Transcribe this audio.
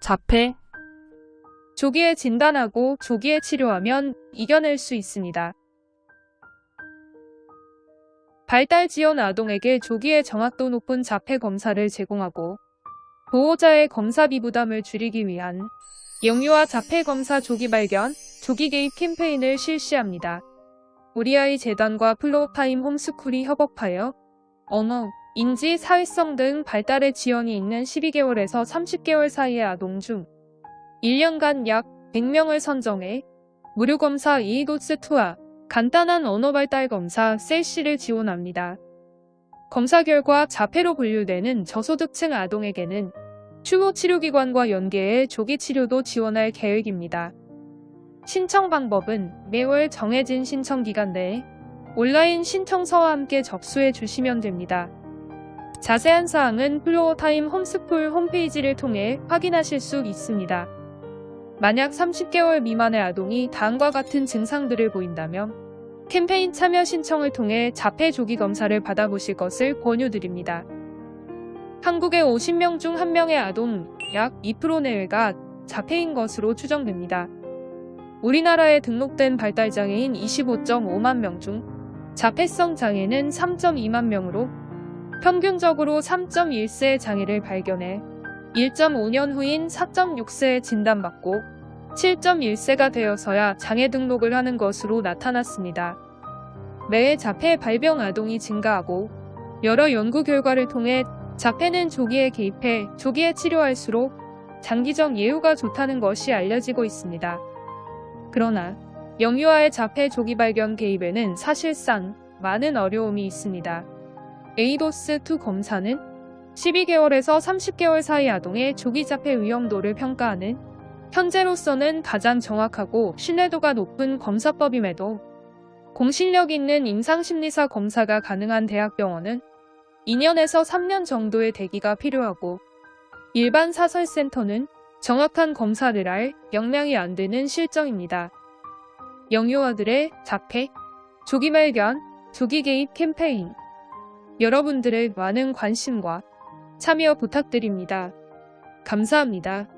자폐, 조기에 진단하고 조기에 치료하면 이겨낼 수 있습니다. 발달 지원 아동에게 조기에 정확도 높은 자폐 검사를 제공하고 보호자의 검사비 부담을 줄이기 위한 영유아 자폐 검사 조기 발견, 조기 개입 캠페인을 실시합니다. 우리 아이 재단과 플로어타임 홈스쿨이 협업하여 언어, 인지, 사회성 등 발달의 지연이 있는 12개월에서 30개월 사이의 아동 중 1년간 약 100명을 선정해 무료 검사 이도스2와 간단한 언어 발달 검사 셀시를 지원합니다. 검사 결과 자폐로 분류되는 저소득층 아동에게는 추모 치료기관과 연계해 조기 치료도 지원할 계획입니다. 신청 방법은 매월 정해진 신청 기간 내에 온라인 신청서와 함께 접수해 주시면 됩니다. 자세한 사항은 플로어타임 홈스쿨 홈페이지를 통해 확인하실 수 있습니다. 만약 30개월 미만의 아동이 다음과 같은 증상들을 보인다면 캠페인 참여 신청을 통해 자폐 조기 검사를 받아보실 것을 권유드립니다. 한국의 50명 중 1명의 아동 약 2% 내외가 자폐인 것으로 추정됩니다. 우리나라에 등록된 발달장애인 25.5만 명 중 자폐성 장애는 3.2만 명으로 평균적으로 3.1세의 장애를 발견해 1.5년 후인 4.6세에 진단받고 7.1세가 되어서야 장애 등록을 하는 것으로 나타났습니다. 매해 자폐 발병 아동이 증가하고 여러 연구 결과를 통해 자폐는 조기에 개입해 조기에 치료할수록 장기적 예후가 좋다는 것이 알려지고 있습니다. 그러나 영유아의 자폐 조기 발견 개입에는 사실상 많은 어려움이 있습니다. 에이도스2 검사는 12개월에서 30개월 사이 아동의 조기 자폐 위험도를 평가하는 현재로서는 가장 정확하고 신뢰도가 높은 검사법임에도 공신력 있는 임상심리사 검사가 가능한 대학병원은 2년에서 3년 정도의 대기가 필요하고 일반 사설센터는 정확한 검사를 할 역량이 안 되는 실정입니다. 영유아들의 자폐, 조기 발견, 조기 개입 캠페인 여러분들의 많은 관심과 참여 부탁드립니다. 감사합니다.